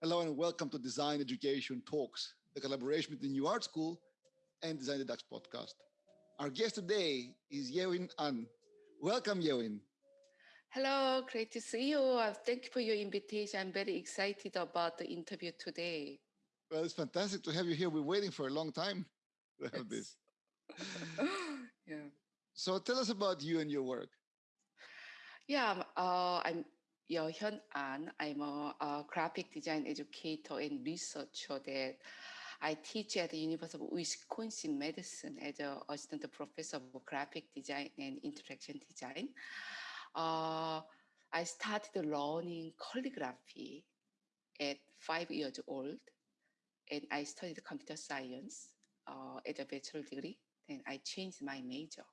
Hello and welcome to Design Education Talks, the collaboration between New Art School and Design the Dutch podcast. Our guest today is Yewin An. Welcome, Yewin. Hello, great to see you. Uh, thank you for your invitation. I'm very excited about the interview today. Well, it's fantastic to have you here. We're waiting for a long time to have this. yeah. So tell us about you and your work. Yeah, um, uh, I'm Yeo Hyun An. I'm a, a, graphic design educator and researcher that I teach at the University of Wisconsin Madison as an assistant professor of graphic design and interaction design. Uh, I started learning calligraphy at five years old, and I studied computer science uh, at a bachelor degree. Then I changed my major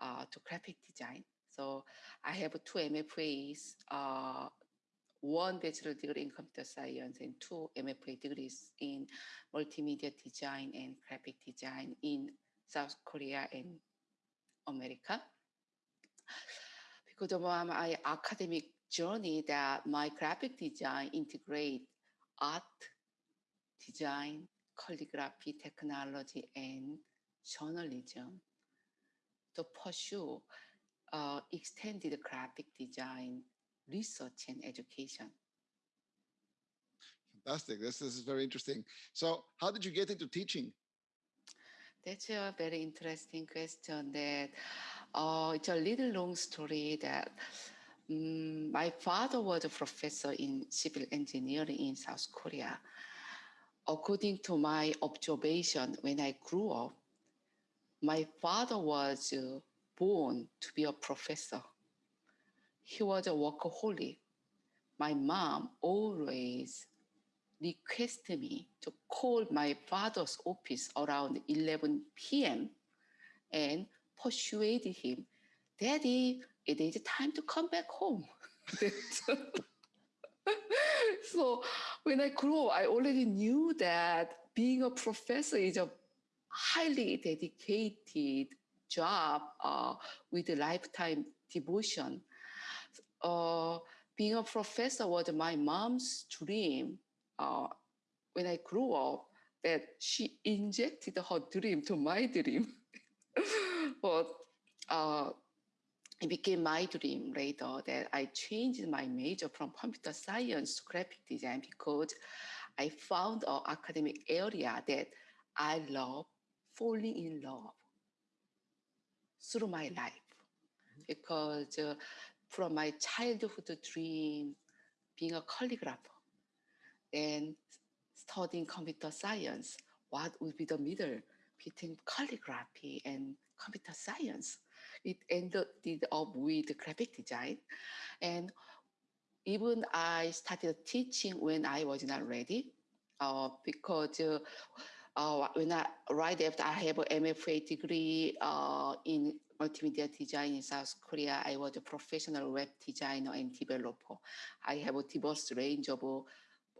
uh, to graphic design. So I have two MFAs, uh, one bachelor degree in computer science and two MFA degrees in multimedia design and graphic design in South Korea and America. Because of my academic journey that my graphic design integrate art, design, calligraphy, technology, and journalism to pursue uh, extended graphic design research and education. Fantastic. This, this is very interesting. So how did you get into teaching? That's a very interesting question that uh, it's a little long story that um, my father was a professor in civil engineering in South Korea. According to my observation when I grew up, my father was uh, born to be a professor. He was a workaholic. My mom always requested me to call my father's office around 11 p.m. and persuaded him, Daddy, it is time to come back home. so when I grew up, I already knew that being a professor is a highly dedicated job uh, with lifetime devotion. Uh, being a professor was my mom's dream uh, when I grew up that she injected her dream to my dream. but uh, it became my dream later that I changed my major from computer science to graphic design because I found an academic area that I love falling in love through my life. Because uh, from my childhood dream being a calligrapher and studying computer science what would be the middle between calligraphy and computer science? It ended up with graphic design. And even i started teaching when i was not ready uh, because uh, uh, when I, right after I have an MFA degree uh, in multimedia design in South Korea, I was a professional web designer and developer. I have a diverse range of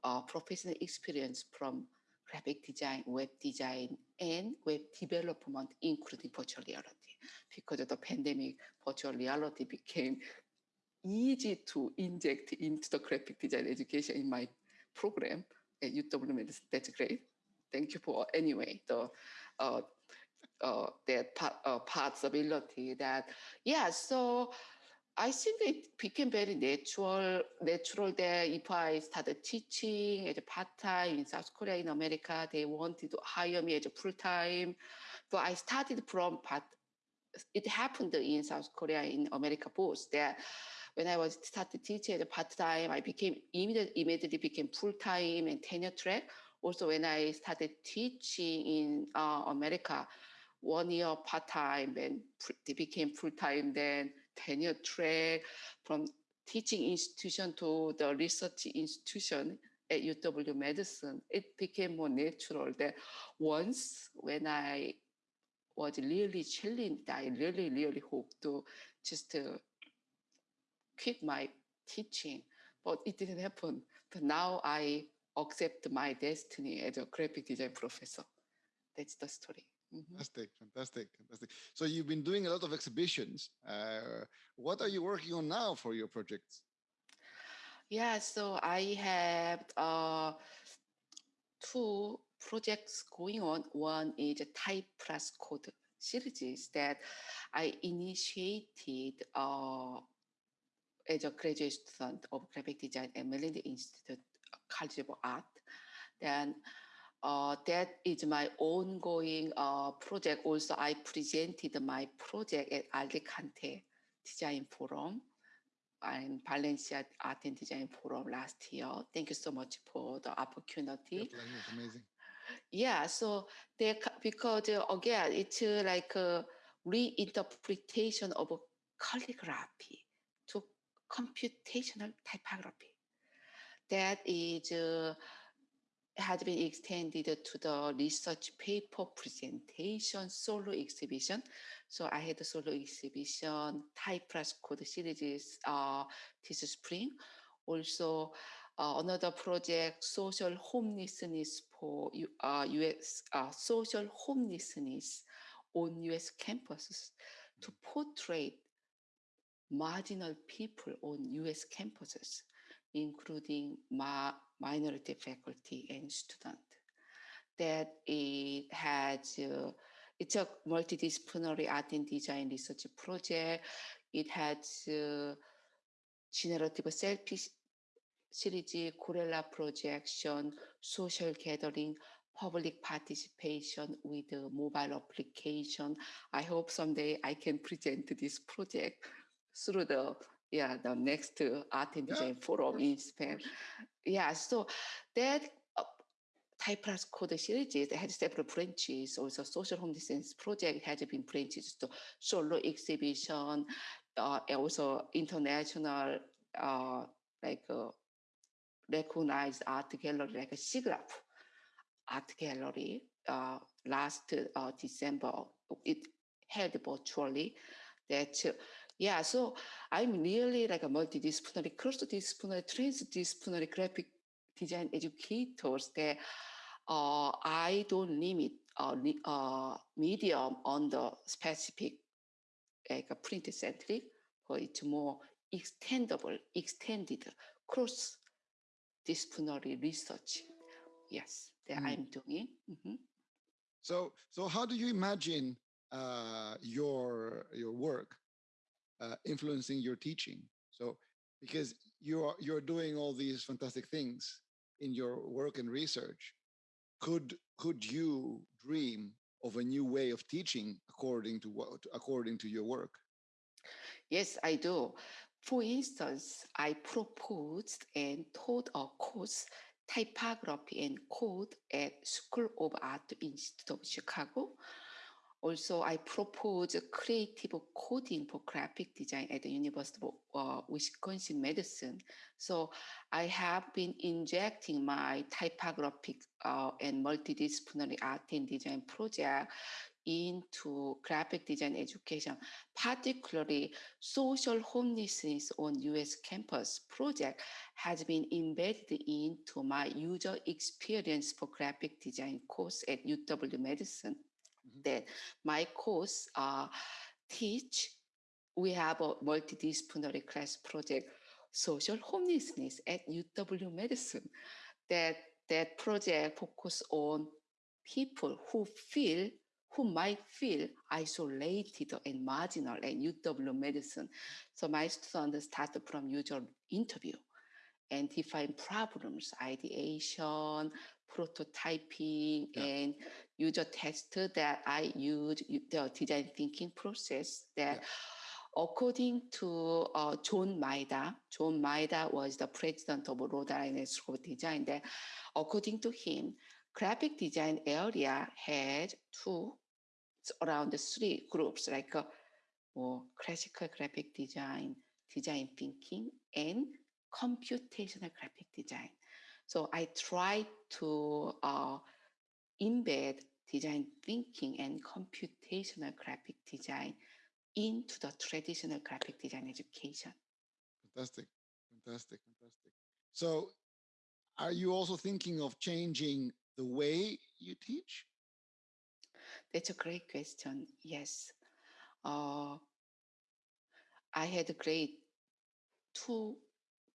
uh, professional experience from graphic design, web design, and web development, including virtual reality. Because of the pandemic, virtual reality became easy to inject into the graphic design education in my program at UW That's great thank you for anyway the uh, uh, that uh, possibility that yeah so I think it became very natural natural that if I started teaching as a part-time in South Korea in America they wanted to hire me as a full-time. But I started from part it happened in South Korea in America both that when I was started teaching as a part-time I became immediately, immediately became full-time and tenure track also when I started teaching in uh, America, one year part-time, then it became full-time, then tenure track from teaching institution to the research institution at UW Madison, it became more natural that once when I was really challenged, I really, really hope to just uh, quit my teaching, but it didn't happen. But now I accept my destiny as a graphic design professor. That's the story. Mm -hmm. Fantastic, fantastic, fantastic. So you've been doing a lot of exhibitions. Uh, what are you working on now for your projects? Yeah, so I have uh, two projects going on. One is a type plus code series that I initiated uh, as a graduate student of graphic design at Maryland Institute College of Art. Then uh, that is my ongoing uh, project. Also, I presented my project at Alicante Design Forum and Valencia Art and Design Forum last year. Thank you so much for the opportunity. It's amazing. Yeah, so they ca- because uh, again it's uh, like a reinterpretation of calligraphy to computational typography. That is uh, has been extended to the research paper presentation solo exhibition. So I had a solo exhibition type plus code series uh, this spring. Also uh, another project, social homelessness for uh, US, uh, social homelessness on US campuses to portray marginal people on US campuses, including minority faculty and student. That it has, uh, it's a multidisciplinary art and design research project. It has uh, generative selfish series, Guerrilla projection, social gathering, public participation with the mobile application. I hope someday I can present this project through the yeah the next art and design of forum in Spain. Yeah, so that uh, Type plus code series has several branches. Also, social home homelessness project has been branches to solo exhibition, uh, and also international uh, like uh, recognized art gallery like a SIGGRAPH art gallery uh, last uh, December. It held virtually. That uh, yeah, so I'm really like a multidisciplinary, cross-disciplinary, transdisciplinary graphic design educators that uh, I don't limit uh, uh, medium on the specific like a print centric, but it's more extendable, extended cross disciplinary research. Yes, that Mm. I'm doing. Mhm. So, so how do you imagine uh, your your work uh, influencing your teaching? So, because you're you're doing all these fantastic things in your work and research, could could you dream of a new way of teaching according to what according to your work? Yes, I do. For instance, I proposed and taught a course, typography and code at School of Art Institute of Chicago. Also, I proposed creative coding for graphic design at the University of uh, Wisconsin Madison. So I have been injecting my typographic uh, and multidisciplinary art and design project into graphic design education, particularly social homelessness on US campus project has been embedded into my user experience for graphic design course at UW Madison. Mhm. That my course uh, teach, we have a multidisciplinary class project, social homelessness at UW Madison. That that project focus on people who feel who might feel isolated and marginal at UW Madison. So my students started from user interview and define problems, ideation, prototyping, Yeah. and user test that I use the design thinking process that Yeah. according to uh, John Maeda, John Maeda was the president of Rhode Island School of Design. That according to him, graphic design area had two, around three groups like uh, more classical graphic design, design thinking, and computational graphic design. So I try to uh, embed design thinking and computational graphic design into the traditional graphic design education. Fantastic, fantastic, fantastic. So, are you also thinking of changing the way you teach? That's a great question. Yes. Uh, I had a great two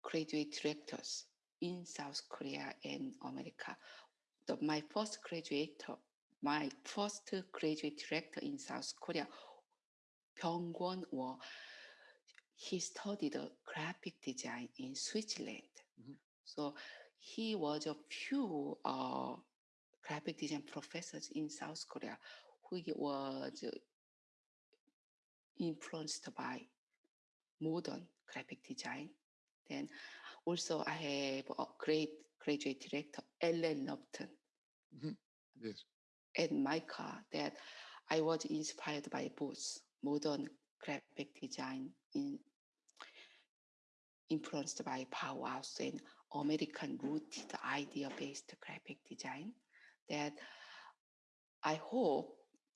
graduate directors in South Korea and America. The, my first graduate, my first graduate director in South Korea, Byung Kwon, Wo, he studied graphic design in Switzerland. Mhm. So he was a few uh, graphic design professors in South Korea who was influenced by modern graphic design. Then also I have a great graduate director, Ellen Lupton, mm-hmm. Yes. and MICA that I was inspired by both modern graphic design in influenced by Bauhaus and American rooted idea-based graphic design that I hope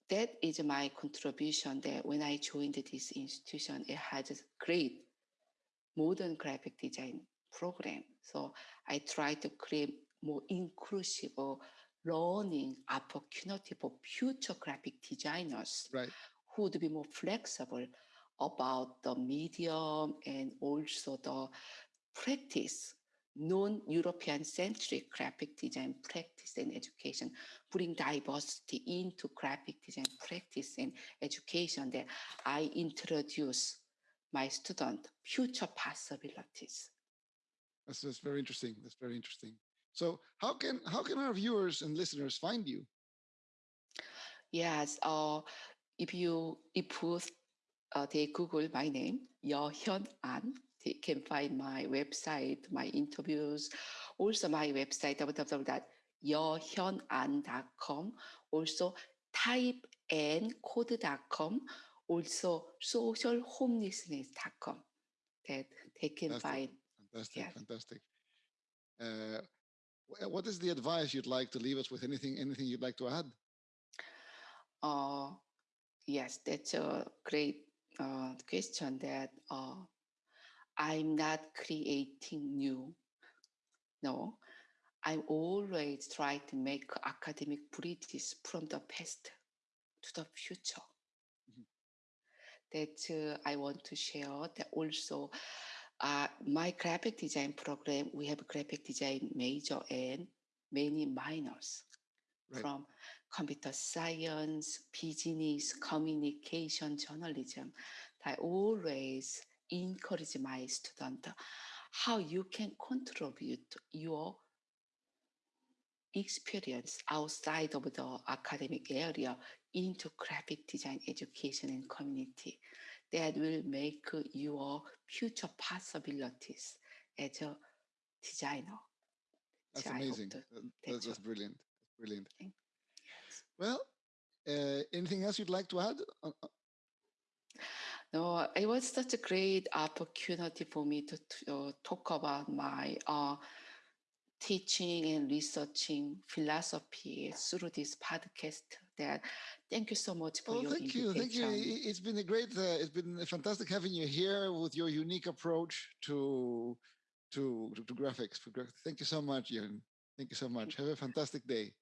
that is my contribution that when I joined this institution, it has great modern graphic design program. So I try to create more inclusive learning opportunity for future graphic designers Right. who would be more flexible about the medium and also the practice, non-European centric graphic design practice and education, putting diversity into graphic design practice and education that I introduce my student future possibilities. That's, that's very interesting. That's very interesting. So how can how can our viewers and listeners find you? Yes, uh, if you if uh, they Google my name, Yeo Hyun An, they can find my website, my interviews, also my website www.yeohyunan.com, also typeandcode.com, also socialhomelessness.com that they can Fantastic. find. Fantastic, Yes. fantastic. Uh, what is the advice you'd like to leave us with? Anything anything you'd like to add? Uh, yes, that's a great uh, question that uh, I'm not creating new. No, I always try to make academic bridges from the past to the future. That uh, I want to share. That also, uh, my graphic design program, we have graphic design major and many minors Right. from computer science, business, communication, journalism. I always encourage my student how you can contribute your experience outside of the academic area into graphic design education and community that will make your future possibilities as a designer. That's So amazing. That- that's that's, brilliant. That's brilliant. Thank- Well, uh, anything else you'd like to add? Uh, uh, No, it was such a great opportunity for me to, to, uh, talk about my uh, teaching and researching philosophy through this podcast. That thank you so much for Oh, your thank you, thank you. It's been a great, uh, it's been a fantastic having you here with your unique approach to to to, to graphics. Thank you so much, Jan. Thank you so much. Have a fantastic day.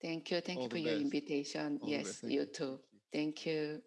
Thank you, thank All you for your invitation. All yes, best. Thank you you. too. Thank you.